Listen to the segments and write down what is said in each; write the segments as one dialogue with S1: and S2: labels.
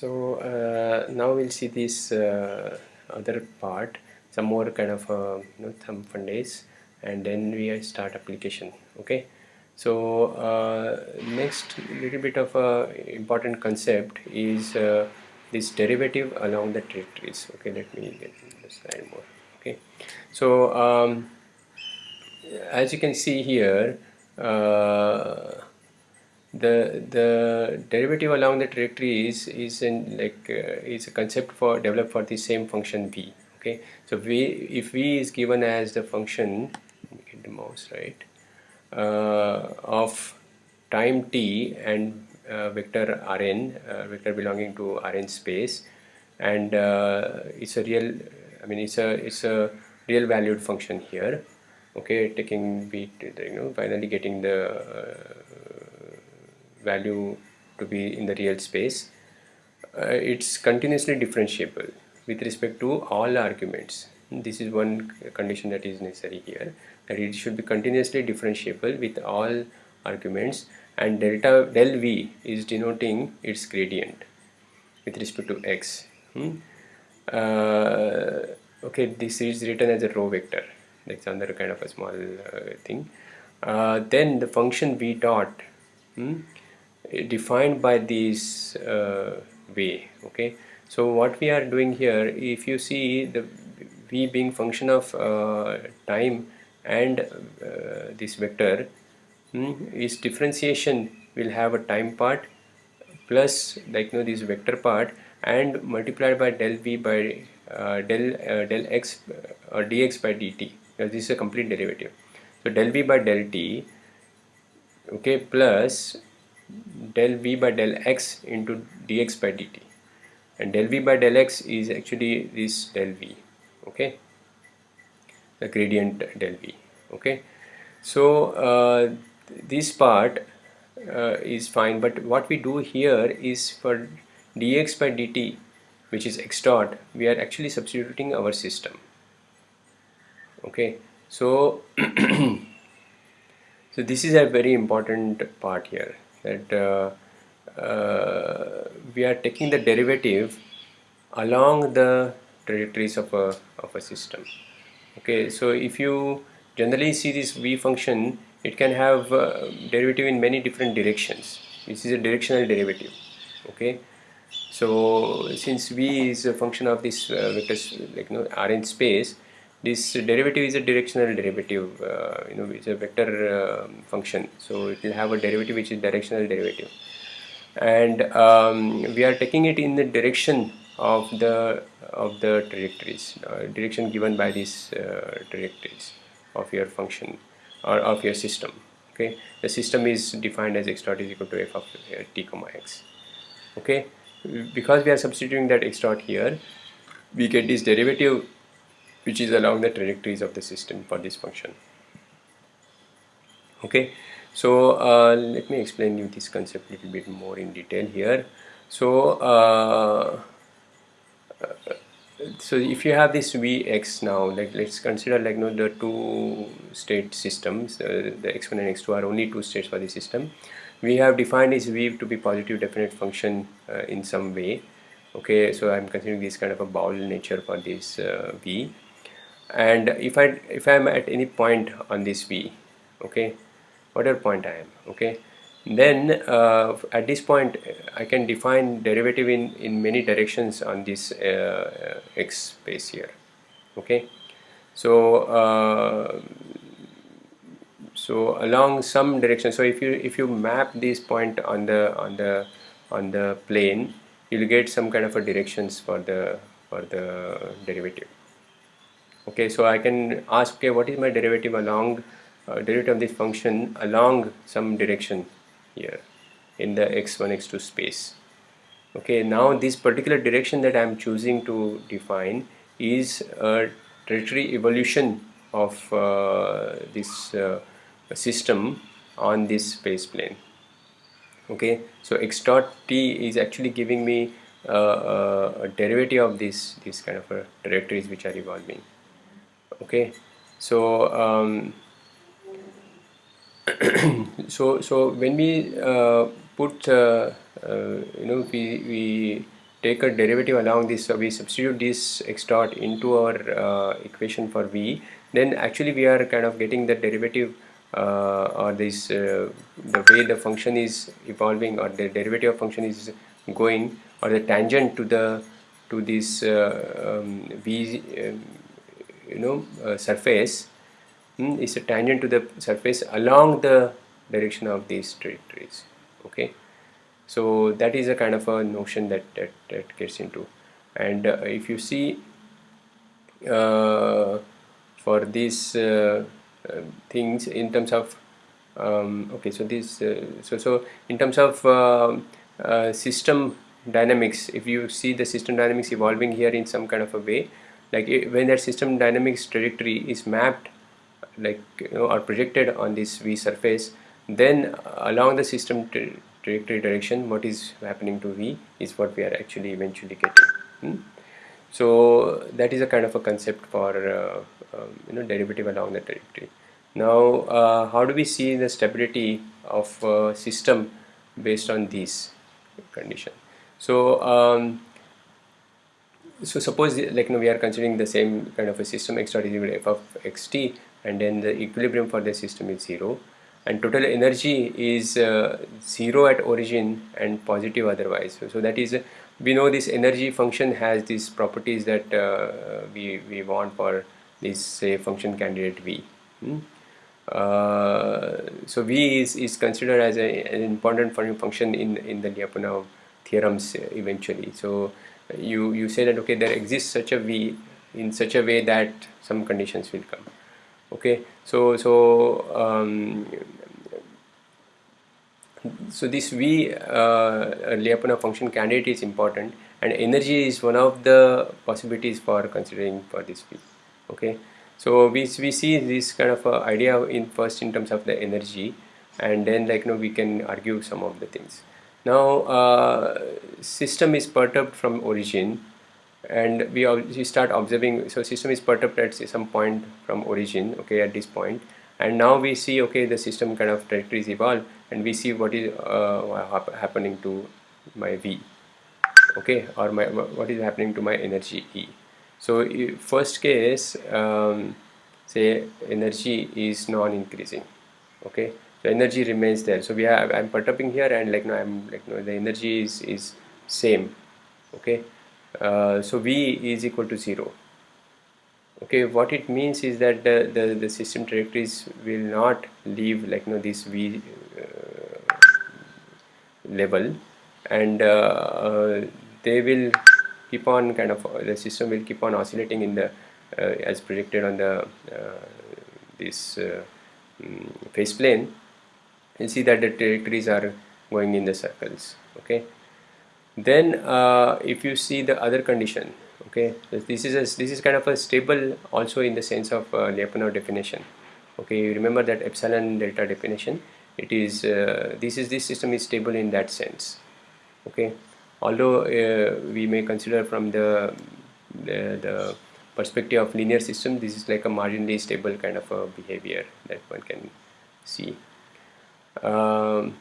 S1: so uh, now we'll see this uh, other part some more kind of uh, you know thumb fundays and then we start application okay? So uh, next little bit of a important concept is uh, this derivative along the trajectories okay? Let me get the slide more okay? So um, as you can see here uh, the the derivative along the trajectory is is in like uh, is a concept for developed for the same function v okay? So v if v is given as the function get the mouse right uh, of time t and uh, vector rn uh, vector belonging to rn space and uh, it's a real i mean it's a it's a real valued function here okay? Taking v you know finally getting the uh, value to be in the real space uh, it's continuously differentiable. With respect to all arguments this is one condition that is necessary here that it should be continuously differentiable with all arguments and delta del v is denoting its gradient with respect to x. Hmm? uh, okay this is written as a row vector. That's another kind of a small uh, thing. Uh, then the function v dot hmm, defined by this uh, way okay? So what we are doing here if you see the v being function of uh, time and uh, this vector hmm, is differentiation will have a time part plus like you know this vector part and multiplied by del v by uh, del uh, del x uh, or dx by dt. Because this is a complete derivative. So del v by del t okay plus del v by del x into dx by dt. And del v by del x is actually this del v okay? The gradient del v okay? So uh, this part uh, is fine but what we do here is for dx by dt which is x dot we are actually substituting our system okay? So so this is a very important part here that uh, uh, we are taking the derivative along the trajectories of a, of a system. Okay so if you generally see this v function it can have uh, derivative in many different directions. This is a directional derivative. Okay so since v is a function of this uh, vector like you know rn space this derivative is a directional derivative uh, you know it's a vector uh, function. So it will have a derivative which is directional derivative. And um, we are taking it in the direction of the of the trajectories uh, direction given by these uh, trajectories of your function or of your system okay? The system is defined as x dot is equal to f of uh, t comma x okay? Because we are substituting that x dot here we get this derivative which is along the trajectories of the system for this function. Okay? So uh, let me explain you this concept a little bit more in detail here. So uh, so if you have this vx now like let's consider like you know, the two state systems uh, the x1 and x2 are only two states for the system. We have defined this v to be positive definite function uh, in some way. Okay? So i'm considering this kind of a bowl nature for this uh, v and if I if I am at any point on this V okay whatever point I am okay then uh, at this point I can define derivative in in many directions on this uh, x space here okay. So uh, so along some direction so if you if you map this point on the on the on the plane you'll get some kind of a directions for the for the derivative okay so I can ask okay what is my derivative along uh, derivative of this function along some direction here in the x1 x2 space? Okay now this particular direction that I'm choosing to define is a trajectory evolution of uh, this uh, system on this space plane. Okay so x dot t is actually giving me uh, uh a derivative of this this kind of trajectories which are evolving okay. So um, so so when we uh, put uh, uh, you know we, we take a derivative along this so we substitute this x dot into our uh, equation for v then actually we are kind of getting the derivative uh, or this the way the function is evolving or the derivative of function is going or the tangent to the to this uh, um, v you know uh, surface hmm, is a tangent to the surface along the direction of these trajectories okay? So that is a kind of a notion that that, that gets into. And uh, if you see uh, for these uh, uh, things in terms of um, okay so this uh, so so in terms of um, system dynamics if you see the system dynamics evolving here in some kind of a way like when that system dynamics trajectory is mapped like you know, or projected on this V surface then along the system trajectory direction what is happening to V is what we are actually eventually getting hmm? so that is a kind of a concept for uh, um, you know derivative along the trajectory now uh, how do we see the stability of uh, system based on these condition so um, so suppose like you we are considering the same kind of a system x dot is equal to f of xt and then the equilibrium for the system is 0 and total energy is uh, 0 at origin and positive otherwise. So, so that is uh, we know this energy function has these properties that uh, we, we want for this say function candidate v. Hmm? Uh, so v is, is considered as a, an important function in in the Lyapunov theorems eventually. So you you say that okay there exists such a v in such a way that some conditions will come. Okay? So so um, so this v uh, Lyapunov function candidate is important and energy is one of the possibilities for considering for this v okay? So we, we see this kind of uh, idea in first in terms of the energy and then like you know we can argue some of the things now uh, system is perturbed from origin and we, we start observing so system is perturbed at some point from origin okay at this point. And now we see okay the system kind of trajectories evolve and we see what is uh, happening to my v okay or my what is happening to my energy e. So first case um, say energy is non-increasing okay so energy remains there. So we have i'm perturbing here and like no i'm like no the energy is is same okay? Uh, so v is equal to zero okay? What it means is that the the, the system trajectories will not leave like no this v uh, level and uh, uh they will keep on kind of the system will keep on oscillating in the uh, as projected on the uh, this um, phase plane you see that the trajectories are going in the circles okay? Then uh, if you see the other condition okay? This is a, this is kind of a stable also in the sense of uh, Lyapunov definition okay? You remember that epsilon delta definition? It is uh, this is this system is stable in that sense okay? Although uh, we may consider from the, the, the perspective of linear system this is like a marginally stable kind of a behavior that one can see um,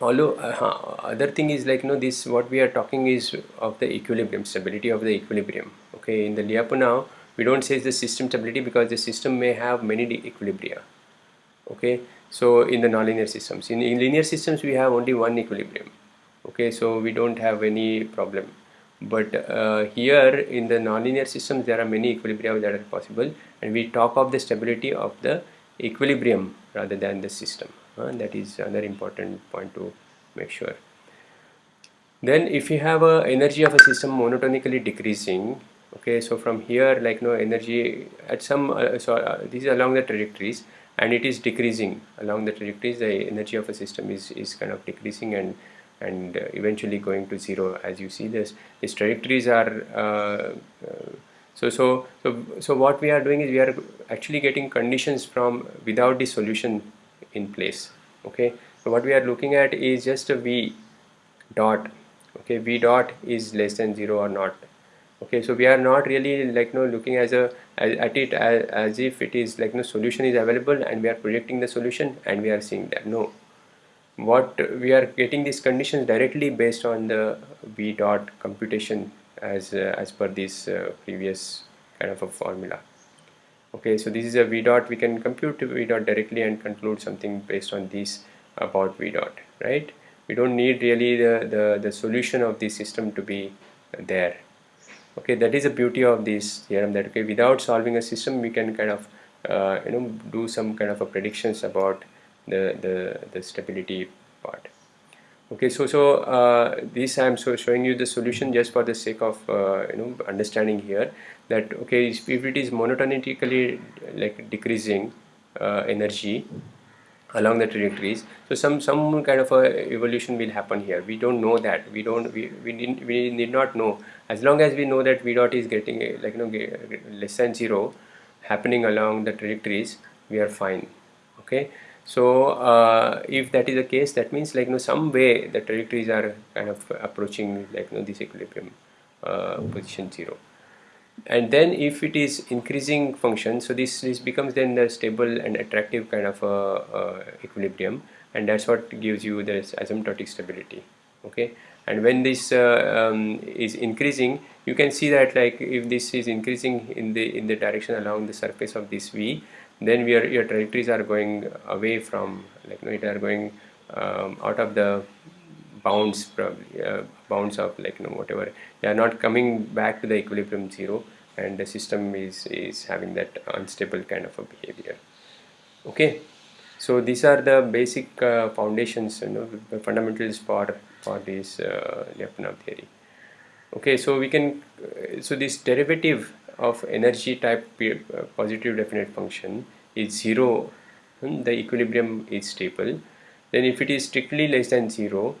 S1: although uh, other thing is like you know this what we are talking is of the equilibrium stability of the equilibrium. Okay in the Lyapunov we don't say the system stability because the system may have many equilibria. Okay so in the nonlinear systems in, in linear systems we have only one equilibrium. Okay so we don't have any problem. But uh, here in the nonlinear systems there are many equilibria that are possible and we talk of the stability of the equilibrium rather than the system. Uh, that is another important point to make sure. Then if you have a energy of a system monotonically decreasing okay so from here like no energy at some uh, so uh, these are along the trajectories and it is decreasing along the trajectories the energy of a system is is kind of decreasing and and uh, eventually going to zero as you see this. These trajectories are uh, uh, so so so so what we are doing is we are actually getting conditions from without the solution in place okay? So what we are looking at is just a v dot okay? V dot is less than zero or not okay? So we are not really like you know looking as a as, at it as, as if it is like no solution is available and we are projecting the solution and we are seeing that. No. What we are getting these conditions directly based on the v dot computation as uh, as per this uh, previous kind of a formula. Okay so this is a v dot. We can compute v dot directly and conclude something based on this about v dot right? We don't need really the the, the solution of the system to be there. Okay that is the beauty of this theorem that okay without solving a system we can kind of uh, you know do some kind of a predictions about the, the, the stability part. Okay, so so uh, this I am so showing you the solution just for the sake of uh, you know understanding here that okay if it is monotonically like decreasing uh, energy along the trajectories so some some kind of a evolution will happen here. We don't know that. We don't we we need, we need not know. As long as we know that v dot is getting like you know less than zero happening along the trajectories we are fine. Okay so uh, if that is the case that means like you know some way the trajectories are kind of approaching like you know this equilibrium uh, position 0 and then if it is increasing function so this this becomes then the stable and attractive kind of uh, equilibrium. And that's what gives you this asymptotic stability okay? And when this uh, um, is increasing you can see that like if this is increasing in the in the direction along the surface of this v then we are, your trajectories are going away from like you know, it are going um, out of the bounds probably uh, bounds of like you know whatever. They are not coming back to the equilibrium zero and the system is is having that unstable kind of a behavior. Okay? So these are the basic uh, foundations you know the fundamentals for for this uh, Lyapunov theory. Okay? So we can uh, so this derivative of energy type uh, positive definite function is 0 hmm, the equilibrium is stable. Then if it is strictly less than 0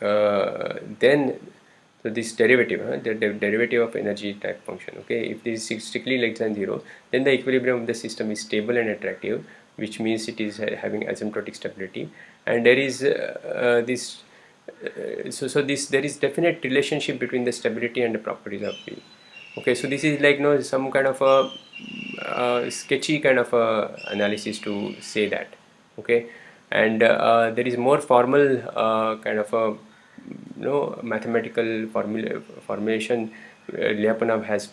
S1: uh, then so this derivative huh, the, the, derivative of energy type function okay if this is strictly less than 0 then the equilibrium of the system is stable and attractive which means it is having asymptotic stability. And there is uh, uh, this uh, so so this there is definite relationship between the stability and the properties of the okay so this is like you know some kind of a uh, sketchy kind of a analysis to say that. Okay? And uh, there is more formal uh, kind of a you know mathematical formula formulation uh, Lyapunov has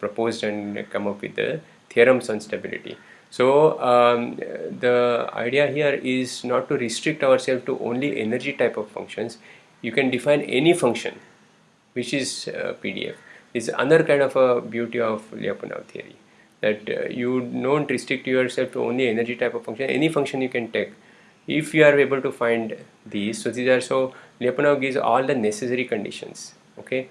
S1: proposed and come up with the theorems on stability. So um, the idea here is not to restrict ourselves to only energy type of functions. You can define any function which is uh, PDF is another kind of a beauty of Lyapunov theory that uh, you don't restrict yourself to only energy type of function. Any function you can take if you are able to find these so these are so Lyapunov gives all the necessary conditions okay?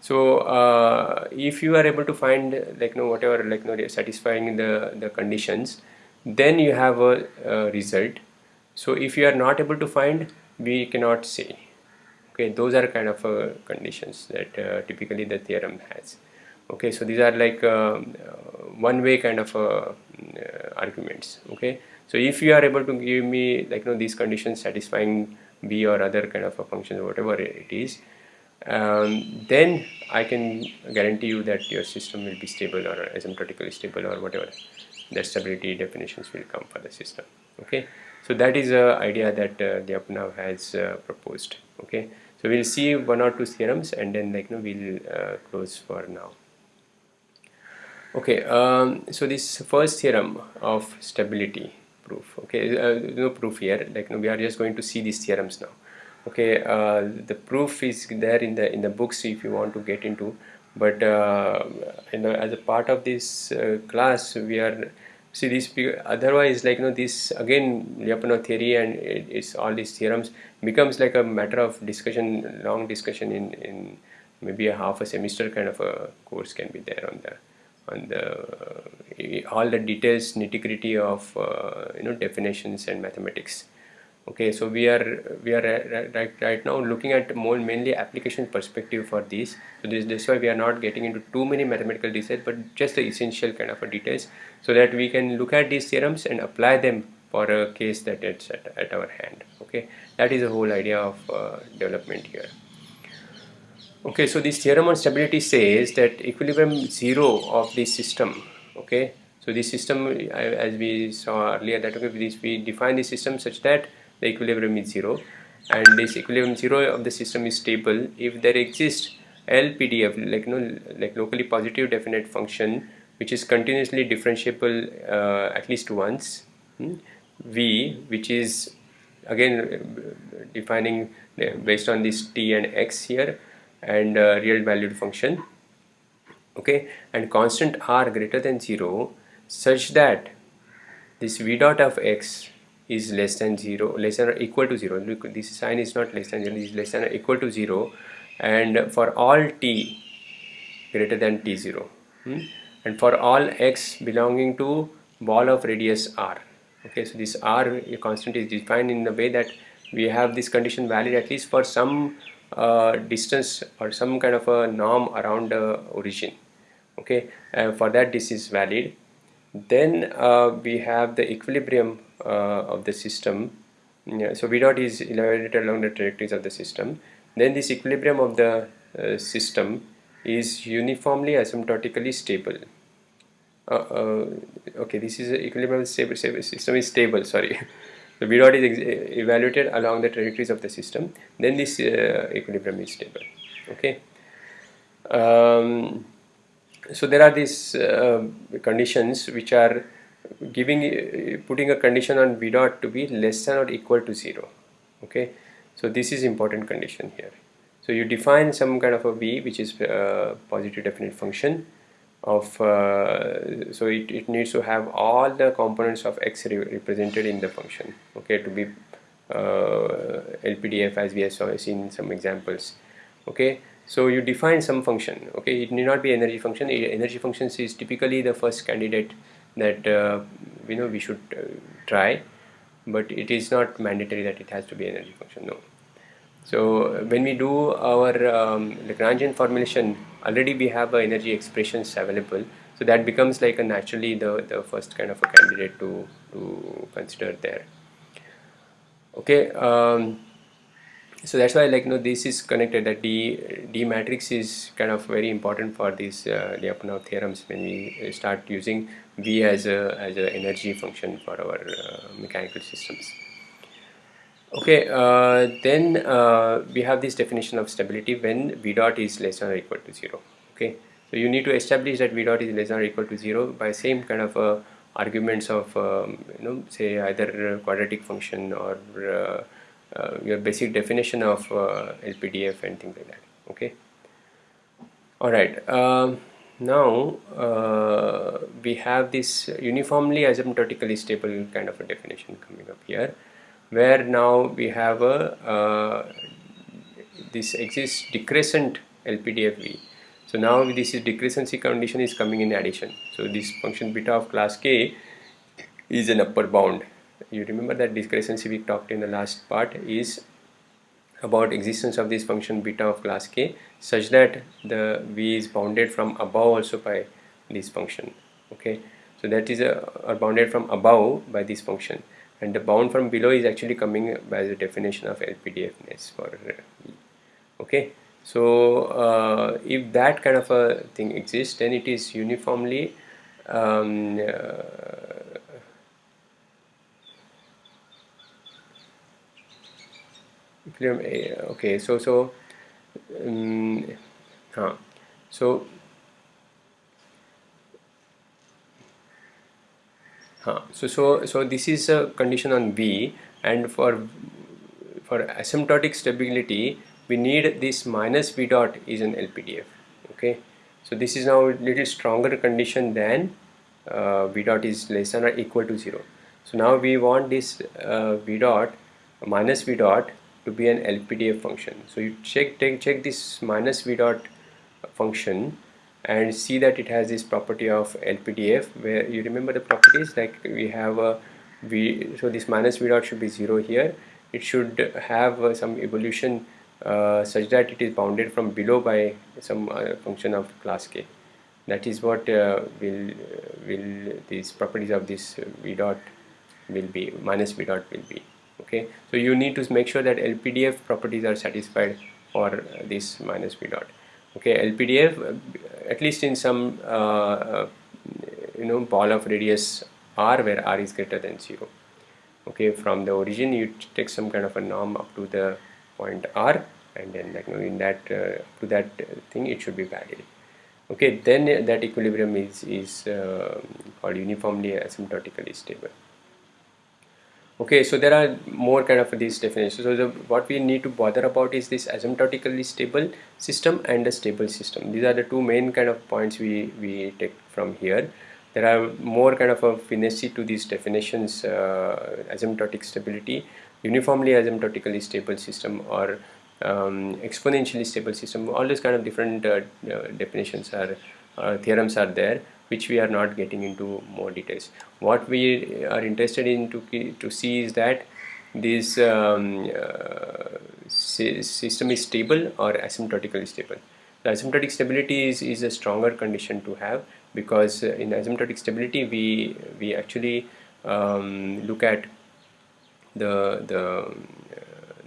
S1: So uh, if you are able to find like you know whatever like you know satisfying the the conditions then you have a, a result. So if you are not able to find we cannot say okay those are kind of uh, conditions that uh, typically the theorem has. Okay so these are like um, uh, one way kind of uh, uh, arguments. Okay so if you are able to give me like you know these conditions satisfying b or other kind of a function or whatever it is um, then I can guarantee you that your system will be stable or asymptotically stable or whatever. The stability definitions will come for the system. Okay so that is a idea that uh, Lyapunov has uh, proposed. Okay so we'll see one or two theorems and then like you know we'll uh, close for now. Okay um, so this first theorem of stability proof okay uh, no proof here like know, we are just going to see these theorems now. Okay uh, the proof is there in the in the books if you want to get into but uh, you know as a part of this uh, class we are see this otherwise like you know this again Lyapunov theory and it, it's all these theorems becomes like a matter of discussion long discussion in in maybe a half a semester kind of a course can be there on the on the uh, all the details nitty gritty of uh, you know definitions and mathematics okay so we are we are right right now looking at more mainly application perspective for these. So this this why we are not getting into too many mathematical details but just the essential kind of details so that we can look at these theorems and apply them for a case that it's at, at our hand. Okay that is the whole idea of uh, development here. Okay so this theorem on stability says that equilibrium zero of this system okay so this system as we saw earlier that okay this we define the system such that the equilibrium is 0 and this equilibrium 0 of the system is stable if there exists LPDF like you know like locally positive definite function which is continuously differentiable uh, at least once hmm? V which is again defining uh, based on this t and x here and uh, real valued function okay and constant r greater than 0 such that this v dot of x is less than 0 less than or equal to 0 Look, this sign is not less than 0 this is less than or equal to 0 and for all t greater than t0 hmm? and for all x belonging to ball of radius r. Okay so this r constant is defined in the way that we have this condition valid at least for some uh, distance or some kind of a norm around the origin. Okay uh, for that this is valid. Then uh, we have the equilibrium of the system. Yeah, so v dot is evaluated along the trajectories of the system. Then this equilibrium of the uh, system is uniformly asymptotically stable. Uh, uh, okay this is equilibrium stable, stable system is stable sorry. The v dot is evaluated along the trajectories of the system. Then this uh, equilibrium is stable okay? Um, so there are these uh, conditions which are giving putting a condition on v dot to be less than or equal to 0 okay? So this is important condition here. So you define some kind of a v which is a uh, positive definite function of uh, so it, it needs to have all the components of x re represented in the function okay? To be uh, LPDF as we have seen some examples okay? So you define some function okay? It need not be energy function. Energy functions is typically the first candidate that uh, you know we should uh, try but it is not mandatory that it has to be energy function no. So when we do our um, Lagrangian formulation already we have energy expressions available. So that becomes like a naturally the, the first kind of a candidate to, to consider there. Okay um, so that's why like you know this is connected that D, D matrix is kind of very important for these uh, Lyapunov theorems when we start using V as a as an energy function for our uh, mechanical systems. Okay uh, then uh, we have this definition of stability when v dot is less than or equal to 0 okay so you need to establish that v dot is less than or equal to 0 by same kind of uh, arguments of um, you know say either quadratic function or uh, uh, your basic definition of uh, LPDF and things like that okay alright um, now we have this uniformly asymptotically stable kind of a definition coming up here where now we have a uh, this exists decrescent LPDFV. So now this is decrescency condition is coming in addition. So this function beta of class K is an upper bound. You remember that decrescency we talked in the last part is about existence of this function beta of class K such that the V is bounded from above also by this function. Okay, so that is a, are bounded from above by this function and the bound from below is actually coming by the definition of LPDFness for okay so uh, if that kind of a thing exists then it is uniformly um, uh, okay so so um, huh. so Huh. So, so, so this is a condition on V and for, for asymptotic stability we need this minus V dot is an LPDF okay. So this is now a little stronger condition than uh, V dot is less than or equal to 0. So now we want this uh, V dot minus V dot to be an LPDF function. So you check take check this minus V dot function and see that it has this property of LPDF where you remember the properties like we have a V so this minus V dot should be 0 here. It should have uh, some evolution uh, such that it is bounded from below by some uh, function of class K. That is what uh, will will these properties of this V dot will be minus V dot will be okay? So you need to make sure that LPDF properties are satisfied for this minus V dot okay? LPDF at least in some uh, you know ball of radius r where r is greater than 0 okay? From the origin you take some kind of a norm up to the point r and then like you know, in that uh, to that thing it should be valid okay? Then that equilibrium is is uh, called uniformly asymptotically stable okay so there are more kind of these definitions. So the, what we need to bother about is this asymptotically stable system and a stable system. These are the two main kind of points we we take from here. There are more kind of a finesse to these definitions uh, asymptotic stability. Uniformly asymptotically stable system or um, exponentially stable system all these kind of different uh, uh, definitions are uh, theorems are there which we are not getting into more details. What we are interested in to, to see is that this um, uh, system is stable or asymptotically stable. The asymptotic stability is, is a stronger condition to have because uh, in asymptotic stability we we actually um, look at the the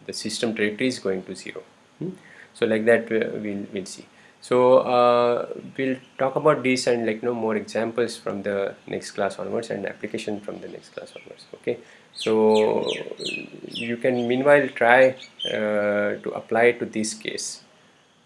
S1: the system trajectory is going to zero. Hmm? so like that we'll, we'll see so uh, we'll talk about this and like you know more examples from the next class onwards and application from the next class onwards okay? So you can meanwhile try uh, to apply to this case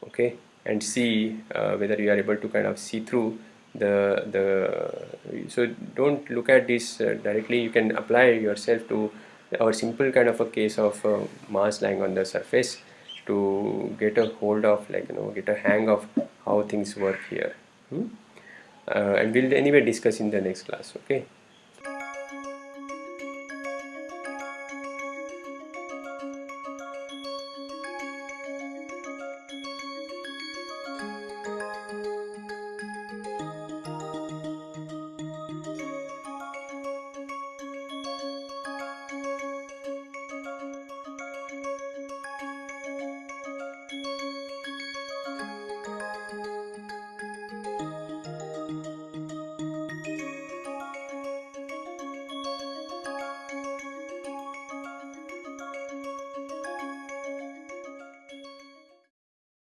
S1: okay? And see uh, whether you are able to kind of see through the the so don't look at this uh, directly. You can apply yourself to our simple kind of a case of uh, mass lying on the surface to get a hold of like you know get a hang of how things work here hmm? uh, and we'll anyway discuss in the next class okay